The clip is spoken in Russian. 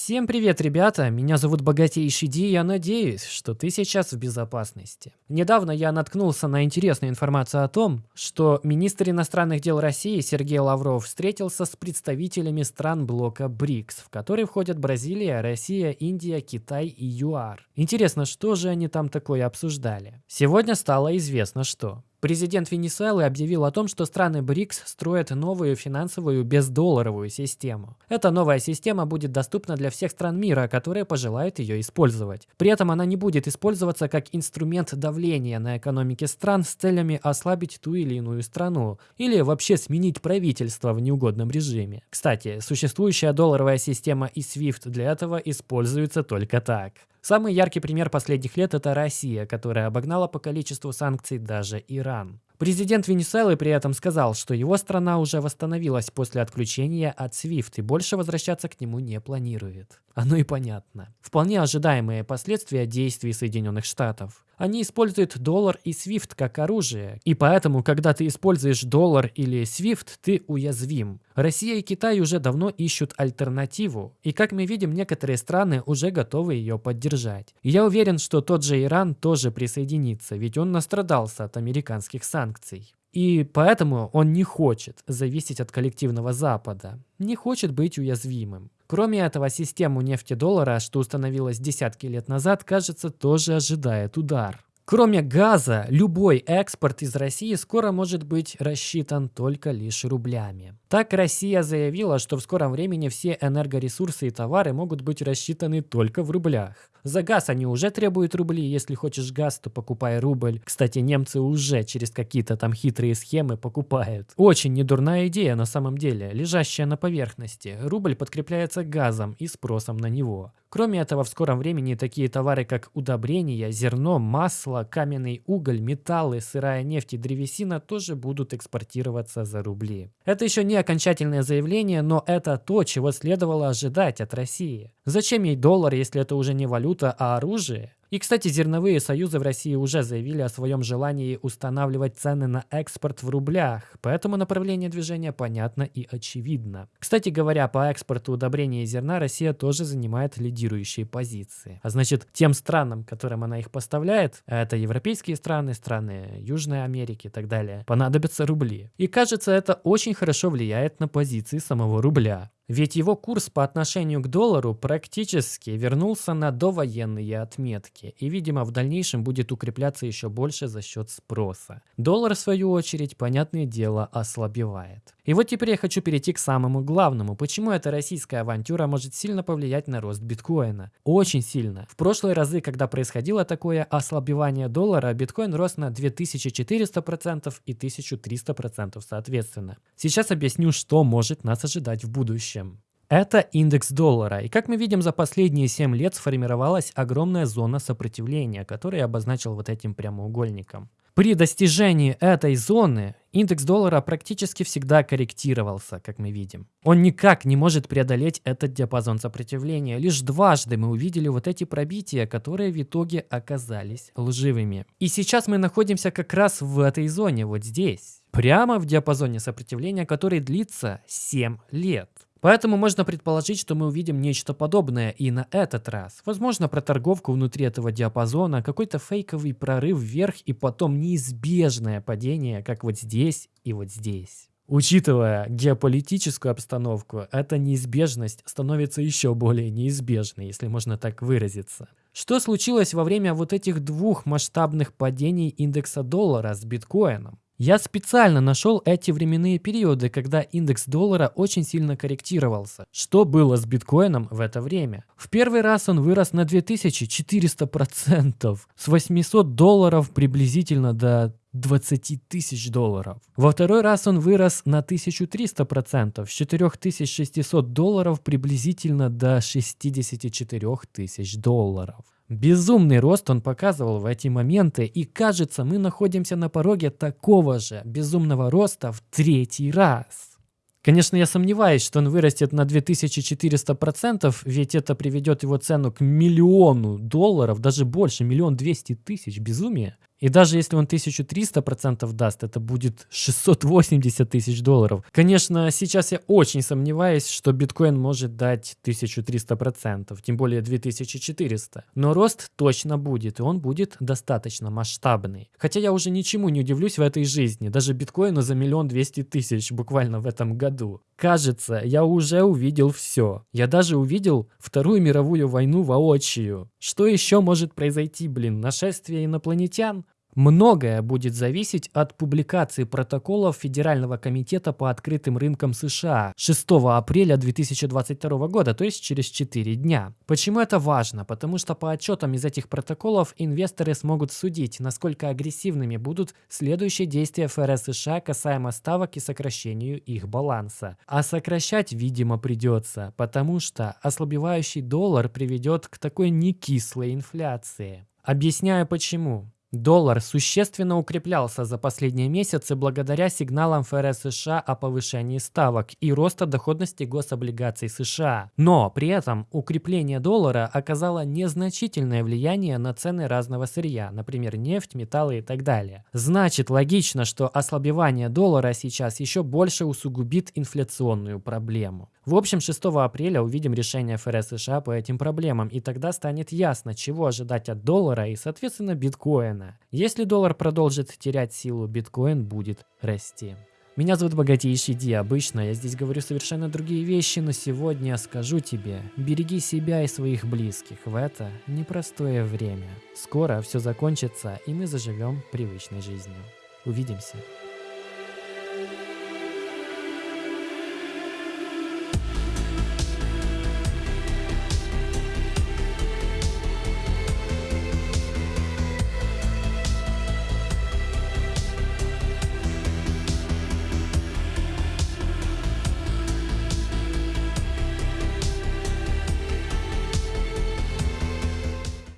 Всем привет, ребята! Меня зовут Богатейший Ди, и я надеюсь, что ты сейчас в безопасности. Недавно я наткнулся на интересную информацию о том, что министр иностранных дел России Сергей Лавров встретился с представителями стран блока БРИКС, в который входят Бразилия, Россия, Индия, Китай и ЮАР. Интересно, что же они там такое обсуждали? Сегодня стало известно, что Президент Венесуэлы объявил о том, что страны БРИКС строят новую финансовую бездолларовую систему. Эта новая система будет доступна для всех стран мира, которые пожелают ее использовать. При этом она не будет использоваться как инструмент давления на экономики стран с целями ослабить ту или иную страну, или вообще сменить правительство в неугодном режиме. Кстати, существующая долларовая система и SWIFT для этого используется только так. Самый яркий пример последних лет – это Россия, которая обогнала по количеству санкций даже Иран. Президент Венесуэлы при этом сказал, что его страна уже восстановилась после отключения от SWIFT и больше возвращаться к нему не планирует. Оно и понятно. Вполне ожидаемые последствия действий Соединенных Штатов. Они используют доллар и SWIFT как оружие, и поэтому, когда ты используешь доллар или SWIFT, ты уязвим. Россия и Китай уже давно ищут альтернативу, и как мы видим, некоторые страны уже готовы ее поддержать. И я уверен, что тот же Иран тоже присоединится, ведь он настрадался от американских санкций. И поэтому он не хочет зависеть от коллективного Запада, не хочет быть уязвимым. Кроме этого, систему нефти-доллара, что установилась десятки лет назад, кажется, тоже ожидает удар. Кроме газа, любой экспорт из России скоро может быть рассчитан только лишь рублями. Так Россия заявила, что в скором времени все энергоресурсы и товары могут быть рассчитаны только в рублях. За газ они уже требуют рубли, если хочешь газ, то покупай рубль. Кстати, немцы уже через какие-то там хитрые схемы покупают. Очень недурная идея на самом деле, лежащая на поверхности. Рубль подкрепляется газом и спросом на него. Кроме этого, в скором времени такие товары, как удобрения, зерно, масло, каменный уголь, металлы, сырая нефть и древесина тоже будут экспортироваться за рубли. Это еще не окончательное заявление, но это то, чего следовало ожидать от России. Зачем ей доллар, если это уже не валюта, а оружие? И, кстати, зерновые союзы в России уже заявили о своем желании устанавливать цены на экспорт в рублях, поэтому направление движения понятно и очевидно. Кстати говоря, по экспорту удобрений и зерна Россия тоже занимает лидирующие позиции. А значит, тем странам, которым она их поставляет, а это европейские страны, страны Южной Америки и так далее, понадобятся рубли. И кажется, это очень хорошо влияет на позиции самого рубля. Ведь его курс по отношению к доллару практически вернулся на довоенные отметки и, видимо, в дальнейшем будет укрепляться еще больше за счет спроса. Доллар, в свою очередь, понятное дело, ослабевает. И вот теперь я хочу перейти к самому главному. Почему эта российская авантюра может сильно повлиять на рост биткоина? Очень сильно. В прошлые разы, когда происходило такое ослабевание доллара, биткоин рос на 2400% и 1300% соответственно. Сейчас объясню, что может нас ожидать в будущем. Это индекс доллара, и как мы видим, за последние 7 лет сформировалась огромная зона сопротивления, которую я обозначил вот этим прямоугольником. При достижении этой зоны индекс доллара практически всегда корректировался, как мы видим. Он никак не может преодолеть этот диапазон сопротивления. Лишь дважды мы увидели вот эти пробития, которые в итоге оказались лживыми. И сейчас мы находимся как раз в этой зоне, вот здесь. Прямо в диапазоне сопротивления, который длится 7 лет. Поэтому можно предположить, что мы увидим нечто подобное и на этот раз. Возможно, проторговку внутри этого диапазона, какой-то фейковый прорыв вверх и потом неизбежное падение, как вот здесь и вот здесь. Учитывая геополитическую обстановку, эта неизбежность становится еще более неизбежной, если можно так выразиться. Что случилось во время вот этих двух масштабных падений индекса доллара с биткоином? Я специально нашел эти временные периоды, когда индекс доллара очень сильно корректировался. Что было с биткоином в это время? В первый раз он вырос на 2400%, с 800 долларов приблизительно до 20 тысяч долларов. Во второй раз он вырос на 1300%, с 4600 долларов приблизительно до 64 тысяч долларов. Безумный рост он показывал в эти моменты, и кажется, мы находимся на пороге такого же безумного роста в третий раз. Конечно, я сомневаюсь, что он вырастет на 2400%, ведь это приведет его цену к миллиону долларов, даже больше, миллион двести тысяч, безумие. И даже если он 1300% даст, это будет 680 тысяч долларов. Конечно, сейчас я очень сомневаюсь, что биткоин может дать 1300%, тем более 2400. Но рост точно будет, и он будет достаточно масштабный. Хотя я уже ничему не удивлюсь в этой жизни, даже биткоину за миллион двести тысяч буквально в этом году. Кажется, я уже увидел все. Я даже увидел Вторую мировую войну воочию. Что еще может произойти, блин? Нашествие инопланетян? Многое будет зависеть от публикации протоколов Федерального комитета по открытым рынкам США 6 апреля 2022 года, то есть через 4 дня. Почему это важно? Потому что по отчетам из этих протоколов инвесторы смогут судить, насколько агрессивными будут следующие действия ФРС США касаемо ставок и сокращению их баланса. А сокращать, видимо, придется, потому что ослабевающий доллар приведет к такой некислой инфляции. Объясняю почему. Доллар существенно укреплялся за последние месяцы благодаря сигналам ФРС США о повышении ставок и роста доходности гособлигаций США. Но при этом укрепление доллара оказало незначительное влияние на цены разного сырья, например, нефть, металлы и так далее. Значит, логично, что ослабевание доллара сейчас еще больше усугубит инфляционную проблему. В общем, 6 апреля увидим решение ФРС США по этим проблемам, и тогда станет ясно, чего ожидать от доллара и, соответственно, биткоина. Если доллар продолжит терять силу, биткоин будет расти. Меня зовут Богатейший Ди. Обычно я здесь говорю совершенно другие вещи, но сегодня скажу тебе, береги себя и своих близких в это непростое время. Скоро все закончится, и мы заживем привычной жизнью. Увидимся.